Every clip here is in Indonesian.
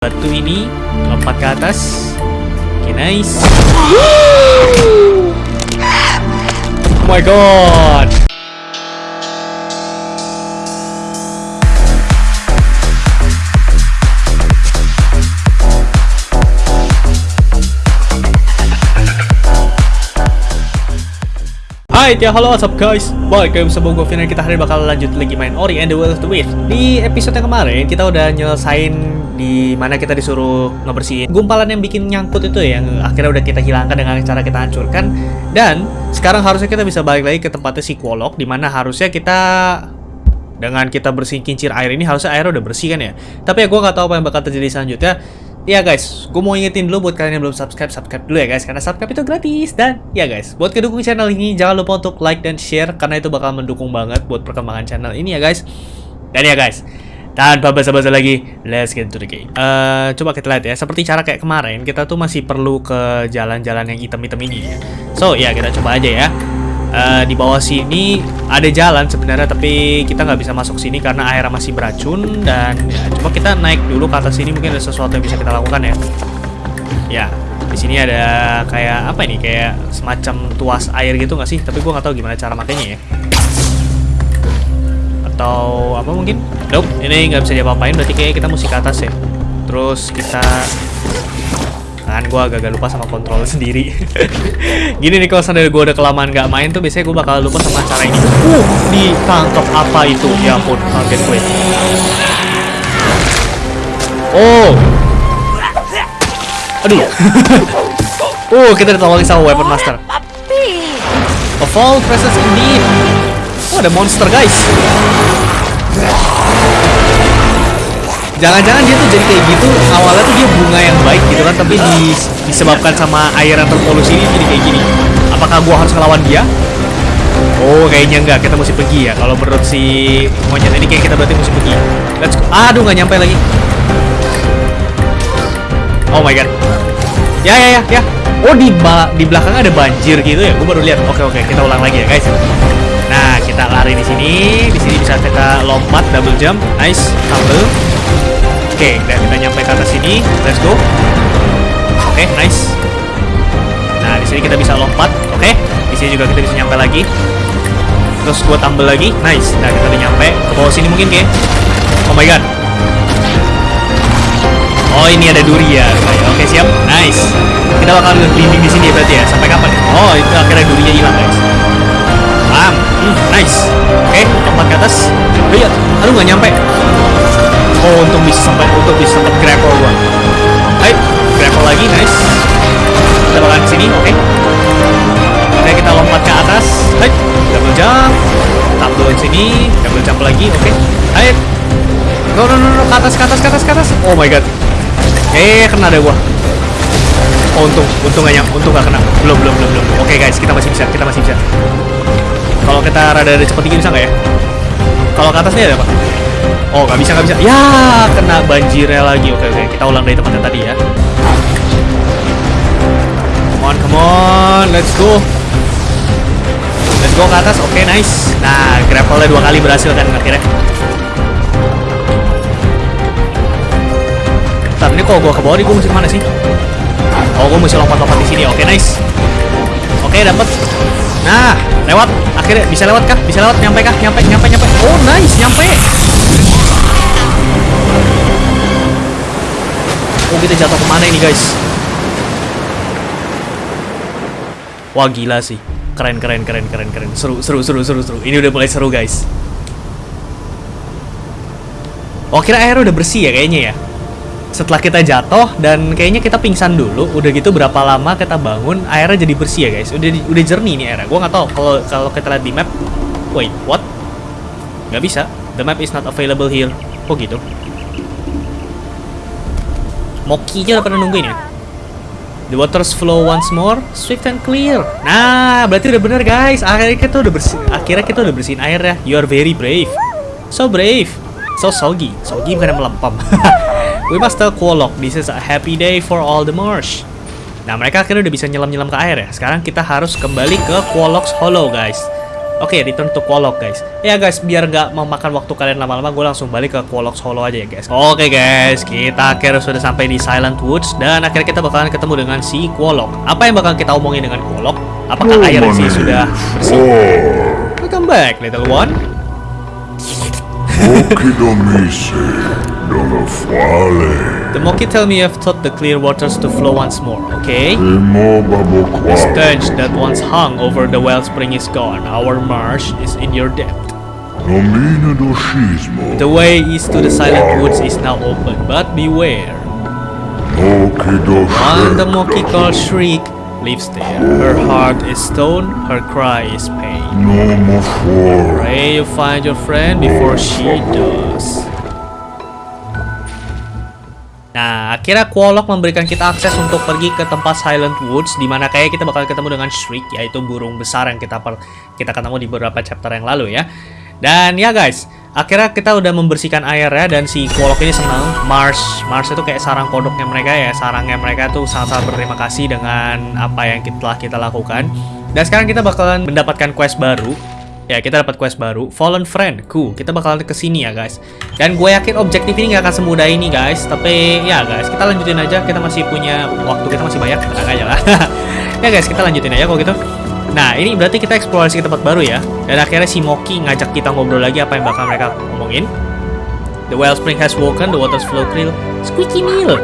batu ini lompat ke atas. Oke, nice. Oh my god. Hai, ya halo what's up guys? Balik lagi bersama gue Kita hari ini bakal lanjut lagi main Ori and the Will of the Wisp Di episode yang kemarin kita udah nyelesain di mana kita disuruh ngebersihin gumpalan yang bikin nyangkut itu ya. Yang akhirnya udah kita hilangkan dengan cara kita hancurkan. Dan sekarang harusnya kita bisa balik lagi ke tempatnya si Kwolok Di mana harusnya kita dengan kita bersihin kincir air ini harusnya air udah bersih kan ya. Tapi ya gue gak tahu apa yang bakal terjadi selanjutnya Ya guys, gue mau ingetin dulu buat kalian yang belum subscribe, subscribe dulu ya guys. Karena subscribe itu gratis Dan ya guys, buat kedukung channel ini jangan lupa untuk like dan share Karena itu bakal mendukung banget buat perkembangan channel ini ya guys. Dan ya guys, tanpa basa-basa lagi, let's get into the game. Eh, Coba kita lihat ya, seperti cara kayak kemarin Kita tuh masih perlu ke jalan-jalan yang hitam-hitam ini. Ya So ya kita coba aja ya Eh, di bawah sini ada jalan sebenarnya tapi kita nggak bisa masuk sini karena airnya masih beracun dan ya, coba kita naik dulu ke atas sini mungkin ada sesuatu yang bisa kita lakukan ya. Ya di sini ada kayak apa ini kayak semacam tuas air gitu nggak sih? Tapi gua nggak tahu gimana cara makainya ya. Atau apa mungkin? Nope ini nggak bisa diapa-apain berarti kayak kita mesti ke atas ya. Terus kita kan gue agak-agak lupa sama kontrol sendiri. Gini nih kalau sampai gue udah kelamaan nggak main tuh biasanya gue bakal lupa sama cara ini. Uh ditangkap apa itu? Ya ampun kaget gue. Oh. Aduh. Uh kita ditolongin sama weapon master. Of all presence indeed oh ada monster guys Jangan-jangan dia tuh jadi kayak gitu awalnya tuh dia bunga yang baik gitu kan tapi di, disebabkan sama air yang terpolusi ini jadi kayak gini. Apakah gua harus ngelawan dia? Oh kayaknya enggak kita mesti pergi ya. Kalau menurut si monyet ini kayak kita berarti mesti pergi. Let's go. Aduh nggak nyampe lagi. Oh my god. Ya ya ya ya. Oh di di belakang ada banjir gitu ya. Gue baru lihat. Oke oke kita ulang lagi ya guys. Nah kita lari di sini. Di sini bisa kita lompat double jump. Nice. Tumble. Oke, dan kita nyampe ke atas sini. Let's go. Oke, nice. Nah, di sini kita bisa lompat. Oke, di sini juga kita bisa nyampe lagi. Terus gua tumble lagi. Nice. Nah, kita udah nyampe ke bawah sini mungkin, kayak. Oh my god. Oh, ini ada duri ya. Oke, siap. Nice. Kita bakal berlindung di sini ya berarti ya. Sampai kapan? Oh, itu akhirnya durinya hilang, guys. Bam. Hmm, nice. Oke, lompat ke atas. Lihat. Aduh, nggak nyampe. Oh, untung bisa sampai untuk bisa sempat grapple gua. Hai, grapple lagi, nice. Kita bakalan sini, oke. Oke, kita lompat ke atas. Hai, double jump. Tumble sini, double jump lagi, oke. Hai. No, no, no, no, ke atas, ke atas, ke atas, ke atas. Oh my god. Eh, kena deh gua. Oh, untung, untung gak nyampe, untung gak kena. Belum, belum, belum, belum. Oke guys, kita masih bisa, kita masih bisa. Kalau kita rada-rada cepet dikit bisa nggak ya? Kalau ke atasnya ada apa? Oh, nggak bisa, nggak bisa. Ya, kena banjirnya lagi. Oke, oke. Kita ulang dari tempatnya tadi ya. Come on, come on. Let's go. Let's go ke atas. Oke, nice. Nah, grapple-nya dua kali berhasil kan akhirnya. Bentar, ini kok gua ke bawah nih, gua mesti ke mana sih? Oh, gua mesti lompat-lompat di sini. Oke, nice. Oke, dapat. Nah, lewat. Akhirnya bisa lewat kah? Bisa lewat? Nyampe kah? Nyampe, nyampe, nyampe. Oh, nice, nyampe. Oh kita jatuh ke mana ini guys? Wah gila sih. Keren keren keren keren keren. Seru seru seru seru seru. Ini udah mulai seru guys. Oh kira air udah bersih ya kayaknya ya? Setelah kita jatuh Dan kayaknya kita pingsan dulu. Udah gitu berapa lama kita bangun Airnya jadi bersih ya guys? Udah udah jernih nih airnya. Gue nggak tahu kalau kalau kita lihat di map. Wait what? Nggak bisa The map is not available here Kok gitu Moki aja udah pada nungguin ya. The waters flow once more, swift and clear. Nah, berarti udah bener guys. Akhirnya kita udah bersih. Akhirnya kita udah bersihin air ya. You are very brave. So brave. So soggy. Soggy bukan melempam. We must tell Kwolok this is a happy day for all the marsh. Nah, mereka akhirnya udah bisa nyelam-nyelam ke air ya. Sekarang kita harus kembali ke Kwolok's Hollow, guys. Oke, return to Quolok guys. Ya guys, biar nggak memakan waktu kalian lama-lama, gue langsung balik ke Quolok Solo aja ya guys. Oke guys, kita akhirnya sudah sampai di Silent Woods dan akhirnya kita bakalan ketemu dengan si Quolok. Apa yang bakal kita omongin dengan Quolok? Apakah air sih sudah bersih? Welcome back, little one. The monkey tell me you've taught the clear waters to flow once more, okay? The stench that once hung over the wellspring is gone. Our marsh is in your depth. The way east to the silent woods is now open, but beware. One the monkey called Shriek lives there. Her heart is stone, her cry is pain. Pray you find your friend before she does. Nah, akhirnya Quolok memberikan kita akses untuk pergi ke tempat Silent Woods, di mana kayak kita bakal ketemu dengan Shriek, yaitu burung besar yang kita per, kita ketemu di beberapa chapter yang lalu ya. Dan ya guys, akhirnya kita udah membersihkan air ya, dan si Quolok ini senang. Mars, Mars itu kayak sarang kodoknya mereka ya, sarangnya mereka tuh sangat-sangat berterima kasih dengan apa yang telah kita lakukan. Dan sekarang kita bakalan mendapatkan quest baru, Ya, kita dapat quest baru, Fallen Friend. Cool, kita bakalan ke sini ya, guys. Dan gue yakin objektif ini nggak akan semudah ini, guys. Tapi ya, guys, kita lanjutin aja. Kita masih punya waktu, kita masih banyak. Tenang aja lah. ya, guys, kita lanjutin aja kalau gitu. Nah, ini berarti kita eksplorasi ke tempat baru ya. Dan akhirnya si Moki ngajak kita ngobrol lagi apa yang bakal mereka omongin. The wellspring has woken, the waters flow clear. Squeaky meal.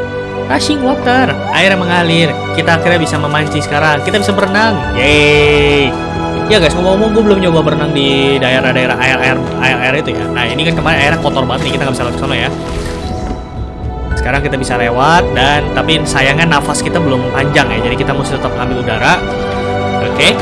Rushing water. Air yang mengalir. Kita akhirnya bisa memancing sekarang. Kita bisa berenang. Yeay. Ya guys, ngomong-ngomong gue belum nyoba berenang di daerah-daerah air-air air-air itu ya. Nah, ini kan kemarin airnya kotor banget nih, kita nggak bisa lewat sana ya. Sekarang kita bisa lewat dan tapi sayangnya nafas kita belum panjang ya. Jadi kita mesti tetap ambil udara. Oke.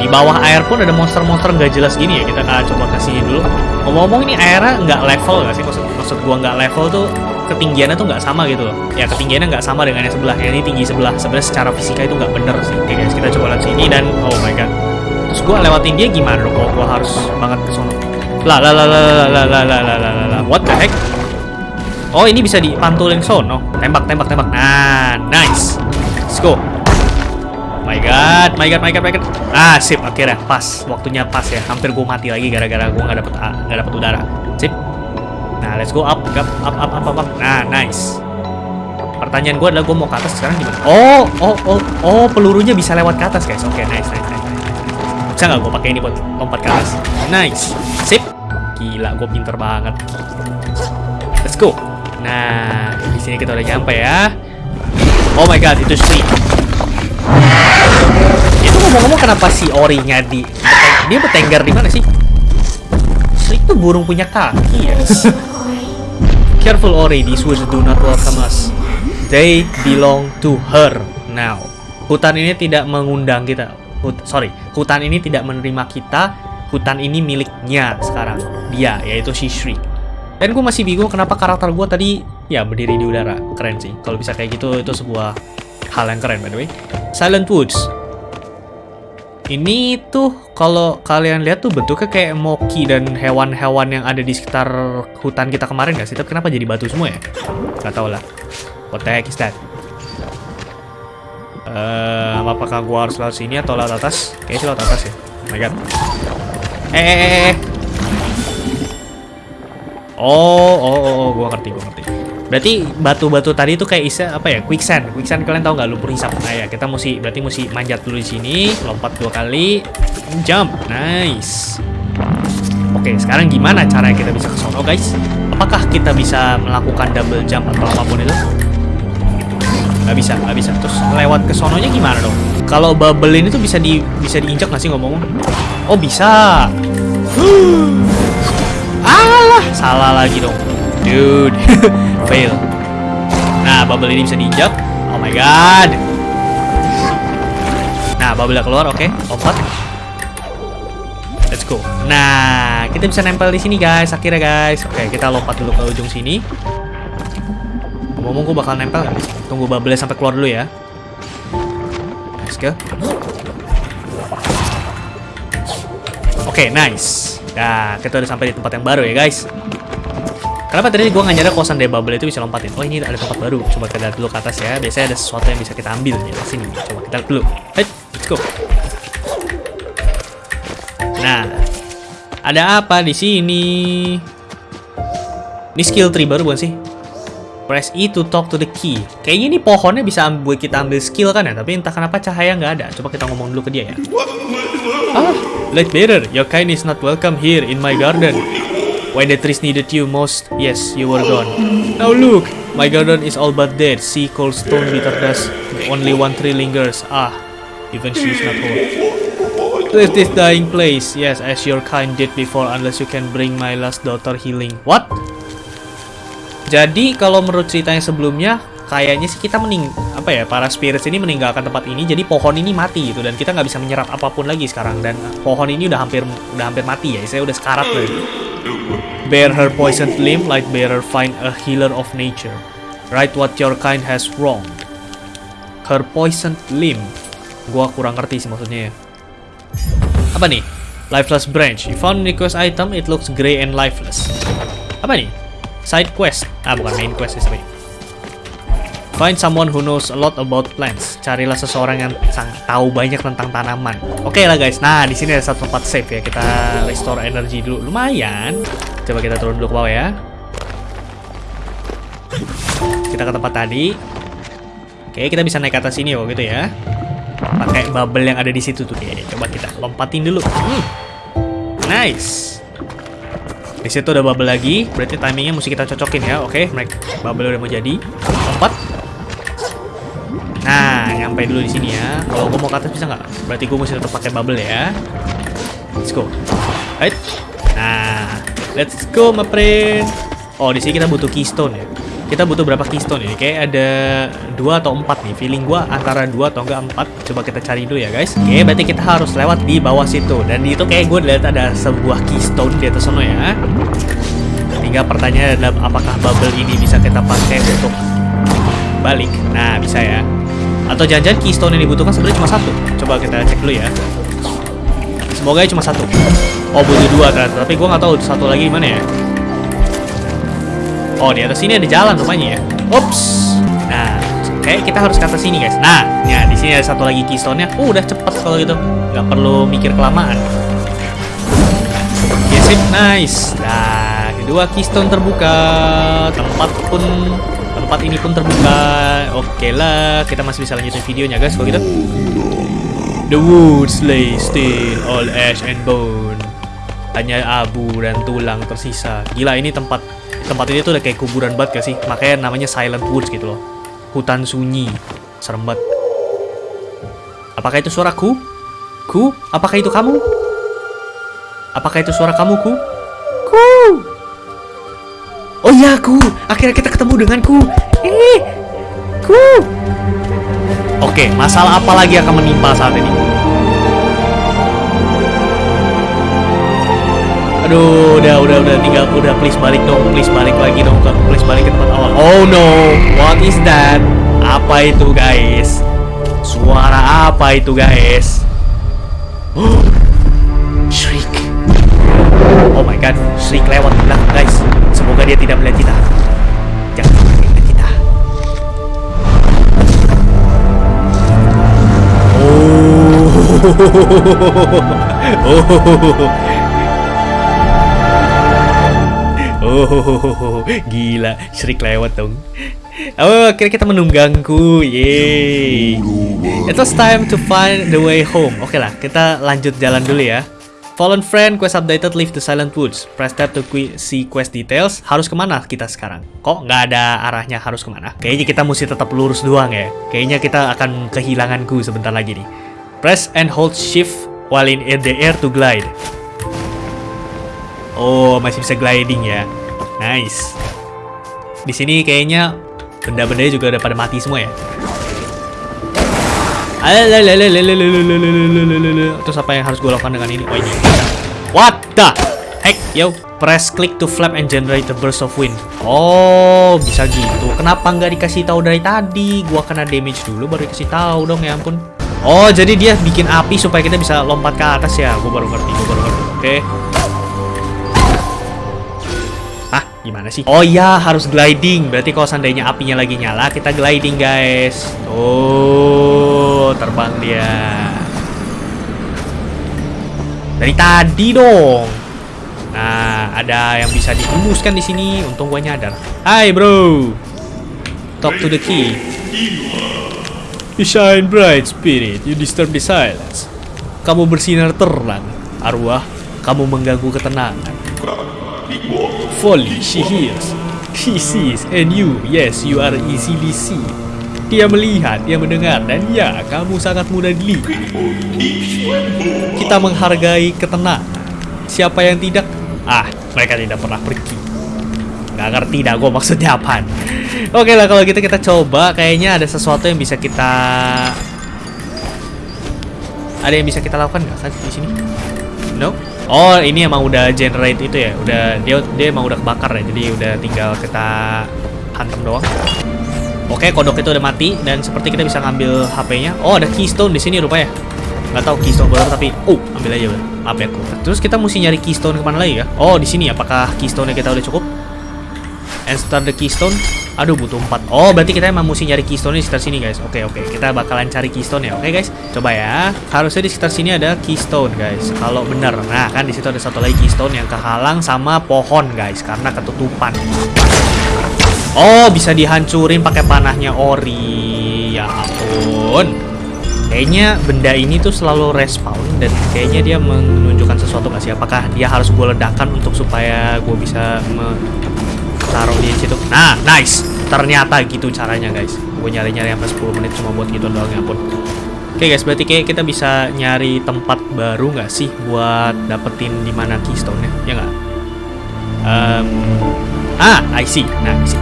Di bawah air pun ada monster-monster nggak jelas gini ya. Kita akan coba kasih dulu. Ngomong-ngomong ini airnya nggak level nggak sih? Maksud, maksud gua nggak level tuh ketinggiannya tuh nggak sama gitu loh. Ya ketinggiannya nggak sama dengan yang sebelah. Ini tinggi sebelah. Sebenarnya secara fisika itu nggak bener sih. Oke guys, kita coba lihat sini dan oh my god. Terus gue lewatin dia gimana dong kalau gue harus banget ke? Lah lah lah lah lah lah lah lah lah lah lah What the heck? Oh ini bisa dipantulin sono. Tembak tembak tembak. Nah, nice. Let's go. God, my god, my god, my god. Ah, sip akhirnya pas. Waktunya pas ya. Hampir gue mati lagi gara-gara gue nggak dapet nggak dapet udara. Sip. Nah, let's go up, up, up, up, up, up. Nah, nice. Pertanyaan gue adalah gue mau ke atas sekarang gimana? Oh, oh, oh, oh, pelurunya bisa lewat ke atas guys. Oke, okay, nice, nice, nice. Bisa nggak gue pakai ini buat lompat ke atas? Nice, sip. Gila, gue pinter banget. Let's go. Nah, di sini kita udah nyampe ya. Oh my god, itu Sri. Ngomong-ngomong kenapa si Ori-nya di dia bertengger di mana sih? Itu burung punya kaki ya. Careful Ori, these woods do not welcome us. They belong to her now. Hutan ini tidak mengundang kita. Hut sorry, hutan ini tidak menerima kita. Hutan ini miliknya sekarang. Dia, yaitu si Shriek. Dan gue masih bingung kenapa karakter gue tadi ya berdiri di udara. Keren sih. Kalau bisa kayak gitu itu sebuah hal yang keren by the way. Silent Woods. Ini tuh kalau kalian lihat tuh bentuknya kayak moki dan hewan-hewan yang ada di sekitar hutan kita kemarin gak sih? Tapi kenapa jadi batu semua ya? Gak tau lah. What the heck is that? Uh, apakah gua harus lewat sini atau lewat atas? Kayaknya lewat atas ya. Oh my god. Eh, eh, eh, eh. Oh, oh, oh, oh, gua ngerti, gua ngerti. Berarti batu-batu tadi itu kayak isa apa ya? Quicksand. Quicksand kalian tahu nggak lumpur hisap? Nah ya, kita mesti berarti mesti manjat dulu di sini, lompat dua kali, jump. Nice. Oke, sekarang gimana caranya kita bisa ke sono, guys? Apakah kita bisa melakukan double jump atau apa pun itu? Gak bisa, gak bisa. Terus lewat ke sononya gimana dong? Kalau bubble ini tuh bisa di bisa diinjak nggak sih ngomong? Oh bisa. Alah, salah lagi dong. Dude, fail. Nah, bubble ini bisa diinjak. Oh my god. Nah, bubble keluar, oke. Okay. Lompat. Let's go. Nah, kita bisa nempel di sini guys. Akhirnya guys. Oke, kita lompat dulu ke ujung sini. Ngomong gue bakal nempel sih? Tunggu bubble sampai keluar dulu ya. Let's go. Oke, nice. Nah, kita udah sampai di tempat yang baru ya guys. Kenapa tadi gue nggak nyadar kosan dari bubble itu bisa lompatin? Oh ini ada tempat baru. Coba kita lihat dulu ke atas ya. Biasanya ada sesuatu yang bisa kita ambil nih. Sini, coba kita lihat dulu. Hey, let's go. Nah, ada apa di sini? Ini skill tree baru bukan sih? Press E to talk to the key. Kayaknya ini pohonnya bisa buat kita ambil skill kan ya, tapi entah kenapa cahaya nggak ada. Coba kita ngomong dulu ke dia ya. Ah, Light bearer, your kind is not welcome here in my garden. When the trees needed you most, yes, you were gone. Now look, my garden is all but dead. See cold stone bitter dust. Only one tree lingers. Ah, even she is not whole. Leave this dying place, yes, as your kind did before, unless you can bring my last daughter healing. What? Jadi kalau menurut ceritanya sebelumnya, kayaknya sih kita mening apa ya para spirits ini meninggalkan tempat ini, jadi pohon ini mati gitu dan kita nggak bisa menyerap apa pun lagi sekarang dan pohon ini udah hampir udah hampir mati ya, saya udah sekarat loh. Bear her poisoned limb, light bearer find a healer of nature. Right what your kind has wrong. Her poisoned limb. Gua kurang ngerti sih maksudnya ya. Apa nih? Lifeless branch. You found request item, it looks gray and lifeless. Apa nih? Side quest. Ah, bukan main quest sih. Find someone who knows a lot about plants. Carilah seseorang yang tahu banyak tentang tanaman. Oke lah guys. Nah, di sini ada satu tempat save ya. Kita restore energy dulu. Lumayan. Coba kita turun dulu ke bawah ya. Kita ke tempat tadi. Oke, kita bisa naik ke atas sini oh gitu ya. Pakai bubble yang ada di situ tuh. Oke, coba kita lompatin dulu. Hmm. Nice. Di situ ada bubble lagi, berarti timingnya mesti kita cocokin ya. Oke, mereka bubble udah mau jadi. Lompat. Nyampe dulu di sini ya. Kalau gue mau ke atas bisa nggak? Berarti gue mesti tetap pakai bubble ya. Let's go. Right. Nah, let's go, my friend. Oh, di sini kita butuh keystone ya. Kita butuh berapa keystone ini? Kayak ada dua atau empat nih. Feeling gua antara dua atau enggak empat. Coba kita cari dulu ya guys. Oke, berarti kita harus lewat di bawah situ. Dan di itu kayak gue lihat ada sebuah keystone di atas sana ya. Tinggal pertanyaan adalah apakah bubble ini bisa kita pakai untuk balik? Nah, bisa ya. Atau jangan-jangan keystone yang dibutuhkan sebenarnya cuma satu. Coba kita cek dulu ya. Semoga cuma satu. Oh, butuh dua ternyata. Tapi gue nggak tahu satu lagi gimana ya. Oh, di atas sini ada jalan rupanya ya. Ups. Nah, kayak kita harus ke atas sini, guys. Nah, ya di sini ada satu lagi keystone-nya. Uh, udah cepet kalau gitu. Nggak perlu mikir kelamaan. Yes, it nice. Nah, kedua keystone terbuka. Tempat pun tempat ini pun terbuka. Oke lah, kita masih bisa lanjutin videonya, guys. Kalau gitu. The woods lay still, all ash and bone. Hanya abu dan tulang tersisa. Gila, ini tempat tempat ini tuh udah kayak kuburan banget gak sih? Makanya namanya Silent Woods gitu loh. Hutan sunyi. Serem banget. Apakah itu suaraku? Ku? Apakah itu kamu? Apakah itu suara kamu, Ku? Ku! Oh iya, Ku! Akhirnya kita ketemu denganku. Eh! Ku! Oke, masalah apa lagi akan menimpa saat ini? Aduh, udah, udah, udah, tinggal, udah, please balik dong, please balik lagi dong, please balik ke tempat awal. Oh no, what is that? Apa itu, guys? Suara apa itu, guys? Oh, Shriek. Oh my god, Shriek lewat belakang, guys. Semoga dia tidak melihat kita. Jangan sampai melihat kita. Oh, oh, Oh, gila, Shriek lewat dong. Oh, akhirnya kita menunggangku. Yeay. It was time to find the way home. Oke lah, kita lanjut jalan dulu ya. Fallen friend, quest updated, leave the silent woods. Press tab to see quest details. Harus ke mana kita sekarang? Kok nggak ada arahnya harus ke mana? Kayaknya kita mesti tetap lurus doang ya. Kayaknya kita akan kehilanganku sebentar lagi nih. Press and hold shift while in the air to glide. Oh, masih bisa gliding ya. Nice. Di sini kayaknya benda-bendanya juga udah pada mati semua ya. Terus apa yang harus gue lakukan dengan ini? Oh ini. What the heck? Yo, press click to flap and generate a burst of wind. Oh, bisa gitu. Kenapa nggak dikasih tahu dari tadi? Gua kena damage dulu baru dikasih tahu dong ya ampun. Oh, jadi dia bikin api supaya kita bisa lompat ke atas ya. Gue baru ngerti, gue baru ngerti. Oke. Okay. Gimana sih? Oh iya, harus gliding. Berarti kalau seandainya apinya lagi nyala, kita gliding, guys. Terbang dia. Dari tadi dong. Nah, ada yang bisa dihembuskan di sini. Untung gue nyadar. Hai, bro. Talk to the key. You shine bright, spirit. You disturb the silence. Kamu bersinar terang, arwah. Kamu mengganggu ketenangan. Folly, she hears. She sees, and you, yes, you are easily seen. Dia melihat, dia mendengar, dan ya, kamu sangat mudah dilihat. Kita menghargai ketenangan. Siapa yang tidak? Ah, mereka tidak pernah pergi. Gak ngerti dah gue maksudnya apaan. Oke lah kalau gitu kita coba. Kayaknya ada sesuatu yang bisa kita... Ada yang bisa kita lakukan nggak di sini? No? Oh ini emang udah generate itu ya? Udah dia dia emang udah kebakar ya. Jadi udah tinggal kita hantam doang. Oke kodok itu udah mati dan seperti kita bisa ngambil HP-nya. Oh ada keystone di sini rupanya. Nggak tahu keystone baru tapi oh ambil aja. Maaf ya aku. Terus kita mesti nyari keystone ke mana lagi ya? Oh di sini apakah keystone-nya kita udah cukup? And start the keystone. Aduh butuh 4 Oh berarti kita emang mesti nyari keystone di sekitar sini guys Oke oke kita bakalan cari keystone ya Oke guys coba ya Harusnya di sekitar sini ada keystone guys Kalau bener Nah kan di situ ada satu lagi keystone yang kehalang sama pohon guys Karena ketutupan Oh bisa dihancurin pakai panahnya ori Ya ampun Kayaknya benda ini tuh selalu respawn Dan kayaknya dia menunjukkan sesuatu gak sih Apakah dia harus gue ledakan untuk supaya gue bisa taruh di situ. Nah, nice. Ternyata gitu caranya, guys. Gue nyari-nyari sampai 10 menit cuma buat gitu doang ya pun. Oke guys, berarti kayak kita bisa nyari tempat baru nggak sih buat dapetin di mana keystone-nya? Ya nggak? Um, ah, I see. Nah, I see.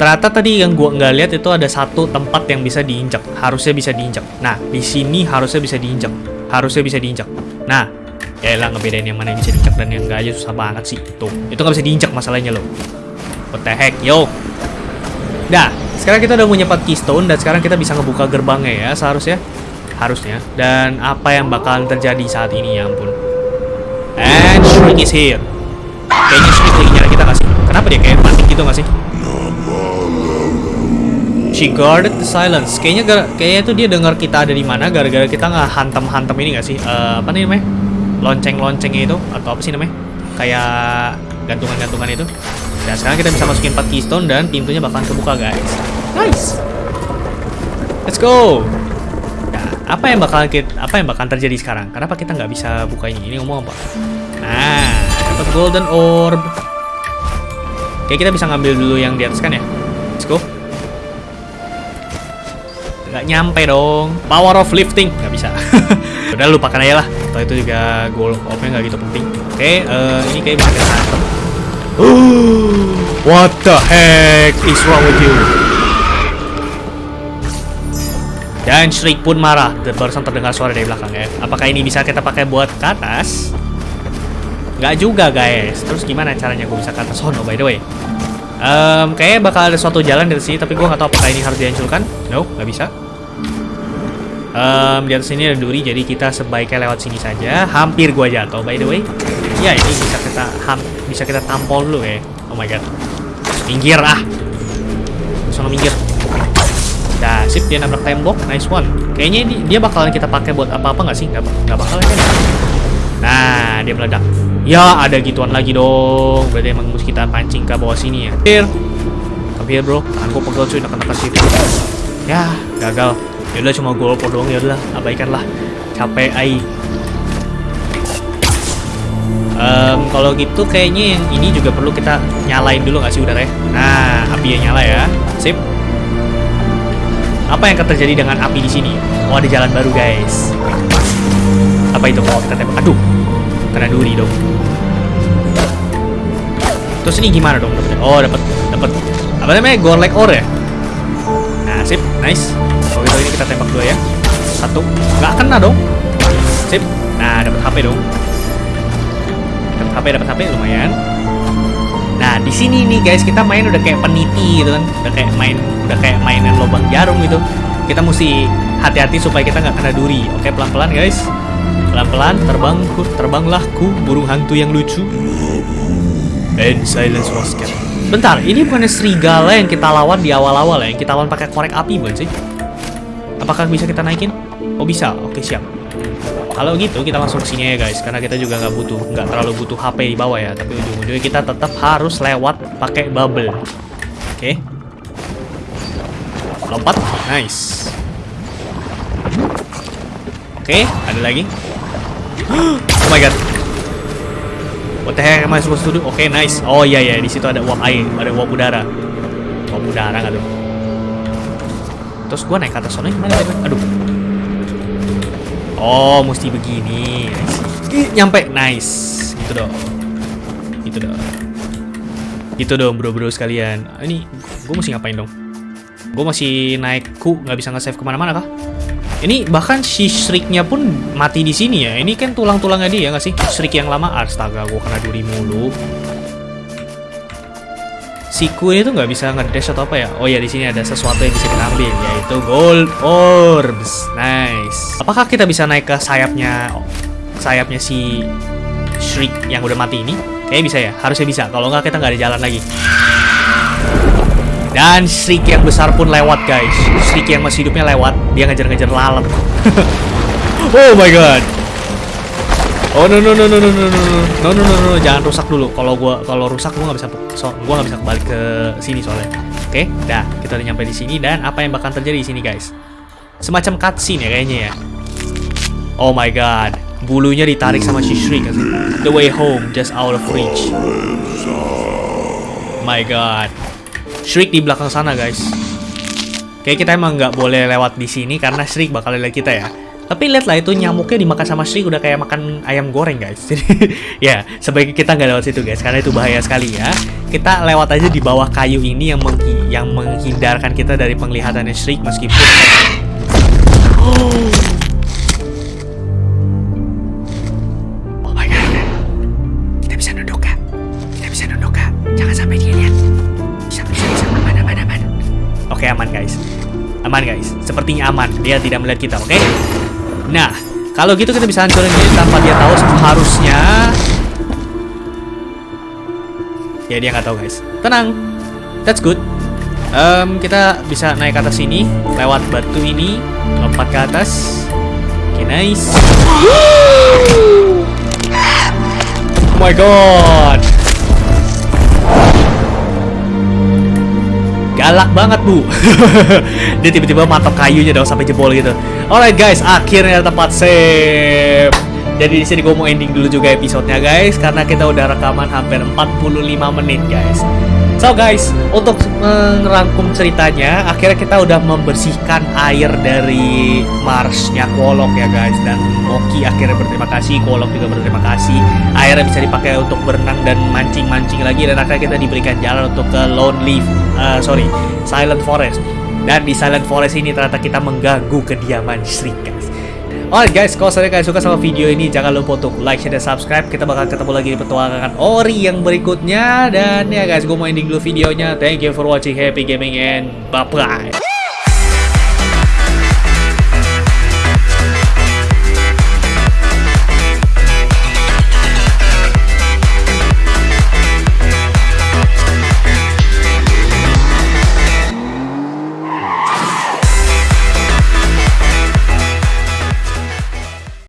Ternyata tadi yang gua nggak lihat itu ada satu tempat yang bisa diinjak. Harusnya bisa diinjak. Nah, di sini harusnya bisa diinjak. Harusnya bisa diinjak. Nah, ya lah ngebedain yang mana yang bisa diinjak dan yang nggak aja susah banget sih. Tuh, itu nggak bisa diinjak masalahnya loh. What the heck, yo. Nah, sekarang kita udah punya 4 keystone dan sekarang kita bisa ngebuka gerbangnya ya seharusnya. Harusnya. Dan apa yang bakalan terjadi saat ini ya ampun. And Shriek is here. Kayaknya Shriek lagi nyari kita gak sih? Kenapa dia kayak mati gitu gak sih? She guarded the silence. Kayaknya gara kayaknya itu dia dengar kita ada di mana gara-gara kita nggak hantam-hantam ini gak sih? Uh, apa nih namanya? Lonceng-loncengnya itu atau apa sih namanya? Kayak gantungan-gantungan itu. Dan sekarang kita bisa masukin 4 keystone dan pintunya bakalan kebuka guys. Nice. Let's go. Nah, apa yang bakal kita, apa yang bakal terjadi sekarang? Kenapa kita nggak bisa buka ini? Ini ngomong apa? Nah, dapat golden orb. Oke, kita bisa ngambil dulu yang di atas kan ya? Let's go. Nggak nyampe dong. Power of lifting nggak bisa. Udah lupakan aja lah. Atau itu juga gold orbnya nggak gitu penting. Oke, uh, ini kayak kita hantam. What the heck is wrong with you? Dan Shriek pun marah. Barusan terdengar suara dari belakang ya. Apakah ini bisa kita pakai buat ke atas? Nggak juga guys. Terus gimana caranya gue bisa ke sono by the way? Um, kayaknya bakal ada suatu jalan dari sini, tapi gue nggak tahu apakah ini harus dihancurkan. No, nggak bisa. Um, di atas sini ada duri, jadi kita sebaiknya lewat sini saja. Hampir gue jatuh by the way. Ya ini bisa kita ham bisa kita tampol dulu ya. Oh my god. Minggir ah. Sono minggir. Dah, sip dia nabrak tembok. Nice one. Kayaknya ini dia bakalan kita pakai buat apa-apa nggak sih? Nggak, nggak bakal kan? Nah, dia meledak. Ya, ada gituan lagi dong. Berarti emang mesti kita pancing ke bawah sini ya. Come here, bro. Tangan gue pegel cuy, nak-nak situ. Ya, gagal. Yaudah cuma gol doang ya udah, abaikan lah. Capek ai. Um, kalau gitu kayaknya yang ini juga perlu kita nyalain dulu nggak sih udaranya? Nah, api yang nyala ya. Sip. Apa yang akan terjadi dengan api di sini? Oh, ada jalan baru, guys. Apa itu kalau kita tembak? Aduh, kena duri dong. Terus ini gimana dong dapetnya? Oh, dapat dapat apa namanya? Gorlek ore ya? Nah, sip, nice. Kalau gitu ini kita tembak dua ya. Satu, nggak kena dong. Sip. Nah, dapat HP dong. Dapat HP, dapat HP lumayan. Nah, di sini nih guys, kita main udah kayak peniti gitu kan. Udah kayak main udah kayak mainan lubang jarum gitu. Kita mesti hati-hati supaya kita nggak kena duri. Oke, pelan-pelan guys. Pelan-pelan terbang, terbanglah ku burung hantu yang lucu. And silence was kept. Bentar, ini bukannya serigala yang kita lawan di awal-awal ya? Yang kita lawan pakai korek api bukan sih? Apakah bisa kita naikin? Oh bisa, oke siap. Kalau gitu kita langsung sini ya guys, karena kita juga nggak butuh, nggak terlalu butuh HP di bawah ya. Tapi ujung-ujungnya kita tetap harus lewat pakai bubble. Oke. Lompat, nice. Oke, ada lagi. Oh my god. What the heck am I supposed to do? Oke, nice. Oh iya iya, di situ ada uap air, ada uap udara. Uap udara nggak tuh? Terus gua naik ke atas sana gimana? Aduh. Oh, mesti begini. Ih, nyampe. Nice. Gitu dong. Gitu dong. Gitu dong, bro-bro sekalian. Ah, Ini gue mesti ngapain dong? Gue masih naik ku, nggak bisa nge-save ke mana-mana kah? Ini bahkan si Shriek-nya pun mati di sini ya. Ini kan tulang-tulangnya dia nggak sih? Shriek yang lama. Astaga, gue kena duri mulu. Si Ku ini tuh nggak bisa ngedash atau apa ya? Oh ya di sini ada sesuatu yang bisa kita ambil yaitu gold orbs. Nice. Apakah kita bisa naik ke sayapnya sayapnya si Shriek yang udah mati ini? Kayaknya bisa ya. Harusnya bisa. Kalau nggak kita nggak ada jalan lagi. Dan Shriek yang besar pun lewat guys. Shriek yang masih hidupnya lewat. Dia ngejar-ngejar lalat. oh my god. Oh no no no no no no no no no no no jangan rusak dulu. Kalau gua kalau rusak gua nggak bisa so, gua nggak bisa kembali ke sini soalnya. Oke, dah kita udah nyampe di sini dan apa yang bakal terjadi di sini guys? Semacam cutscene ya kayaknya ya. Oh my god, bulunya ditarik sama si Shriek kan. The way home just out of reach. My god. Shriek di belakang sana guys. Kayak kita emang nggak boleh lewat di sini karena Shriek bakal lihat kita ya. Tapi lihatlah itu nyamuknya dimakan sama Shriek udah kayak makan ayam goreng guys. Jadi ya sebaiknya kita nggak lewat situ guys karena itu bahaya sekali ya. Kita lewat aja di bawah kayu ini yang menghi- yang menghindarkan kita dari penglihatannya Shriek meskipun Oh. Oh. Kita bisa nunduk kak. Kita bisa nunduk kak. Jangan sampai dia. Bisa bisa bisa. Oke aman guys. Aman guys. Sepertinya aman. Dia tidak melihat kita. Oke. Nah kalau gitu kita bisa hancurin dia tanpa dia tahu harusnya. Ya dia nggak tahu guys. Tenang. That's good. Em, kita bisa naik ke atas sini lewat batu ini lompat ke atas oke nice oh my god galak banget bu. Dia tiba-tiba matok kayunya dong sampai jebol gitu. Alright guys akhirnya tempat save. Jadi di sini gue mau ending dulu juga episodenya guys karena kita udah rekaman hampir 45 menit guys So guys, untuk merangkum ceritanya, akhirnya kita udah membersihkan air dari Marsnya Kolok ya guys. Dan Moki akhirnya berterima kasih, Kolok juga berterima kasih. Airnya bisa dipakai untuk berenang dan mancing-mancing lagi. Dan akhirnya kita diberikan jalan untuk ke Lonely, uh, sorry, Silent Forest. Dan di Silent Forest ini ternyata kita mengganggu kediaman guys Alright guys, kalau saya kalian suka sama video ini jangan lupa untuk like, share, dan subscribe. Kita bakal ketemu lagi di petualangan Ori yang berikutnya. Dan ya guys, gue mau ending dulu videonya. Thank you for watching, happy gaming, and bye-bye.